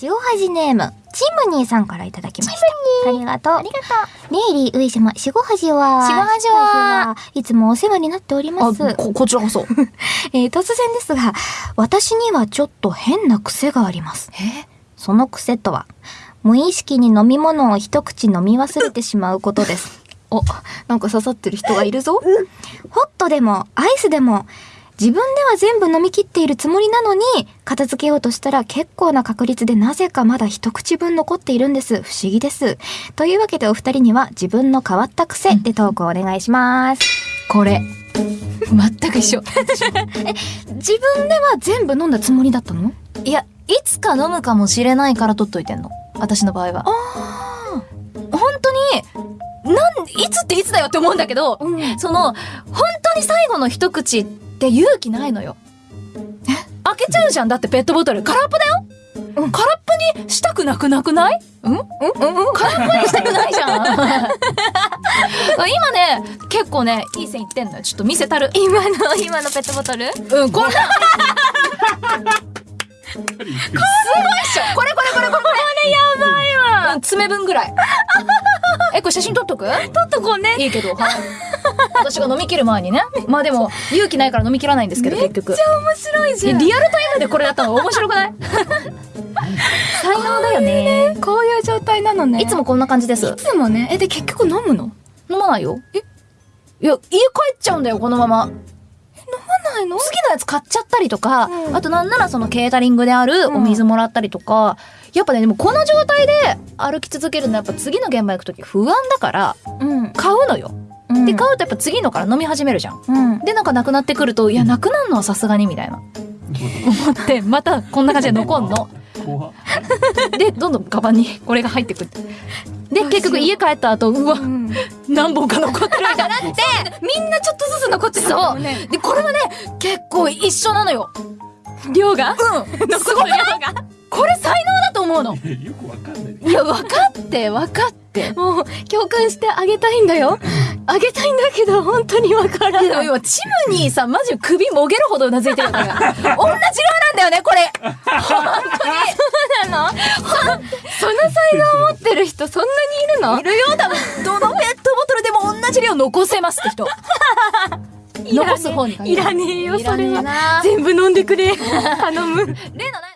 塩恥ネーム、チムニーさんからいただきました。ありがとう。ありがとメイリー上島、しごはじは。しごはじはいつもお世話になっております。あ、こ、こちらこそ。えー突然ですが、私にはちょっと変な癖があります。え？その癖とは、無意識に飲み物を一口飲み忘れてしまうことです。お、なんか刺さってる人がいるぞ。ホットでも、アイスでも、自分では全部飲み切っているつもりなのに、片付けようとしたら結構な確率でなぜかまだ一口分残っているんです。不思議です。というわけでお二人には自分の変わった癖でトークをお願いします。これ。全く一緒。自分では全部飲んだつもりだったの？いや、いつか飲むかもしれないから取っといてんの。私の場合は。本当に、なん、いつっていつだよって思うんだけど、うん。その、本当に最後の一口って勇気ないのよ。開けちゃうじゃん。だってペットボトル。空っぽだよ、うん。空っぽにしたくなくなくない？うん？うん？うん？うん。空っぽにしたくないじゃん。今ね、結構ね、いい線いってんのよ。ちょっと見せたる。今の、今のペットボトル？うん、こんな。んすごいっしょ。これこれ爪分ぐらい。え、これ写真撮っとく？撮っとこうね。いいけど、はい。私が飲み切る前にね。まあでも、勇気ないから飲み切らないんですけど、結局。面白いえリアルタイムでこれやったの？面白くない？才能だよね。こういう状態なのね。いつもこんな感じです。いつもね。え、で、結局飲むの？飲まないよ。え？いや、家帰っちゃうんだよ、このまま。ないの？好きなやつ買っちゃったりとか、うんあとなんならそのケータリングであるお水もらったりとか、やっぱね、でもこの状態で歩き続けるのはやっぱ次の現場行くとき不安だから、うん。買うのよ。うんで、買うとやっぱ次のから飲み始めるじゃん。うん。で、なんかなくなってくると、いや、なくなるのはさすがにみたいな。思って、またこんな感じで残んの。怖っで、どんどんカバンにこれが入ってくって。で、結局家帰った後、うわ、うん何本か残ってるみたいになって、みんなちょっとずつ残ってるそうもんね。で、これはね、結構一緒なのよ。量が？うん。すごい量が。これ才能思うの。いやよくわかんない。いや、分かって、分かって。もう、共感してあげたいんだよ。あげたいんだけど、本当にわからない。今、チムニーさん、マジ首もげるほどうなずいてるから。同じ量なんだよね、これ。そうなのそその才能を持ってる人、そんなにいるの？いるよ、多分。どのペットボトルでも同じ量残せますって人。残す方にいらねえよ、それは。な全部飲んでくれ。頼む。例のない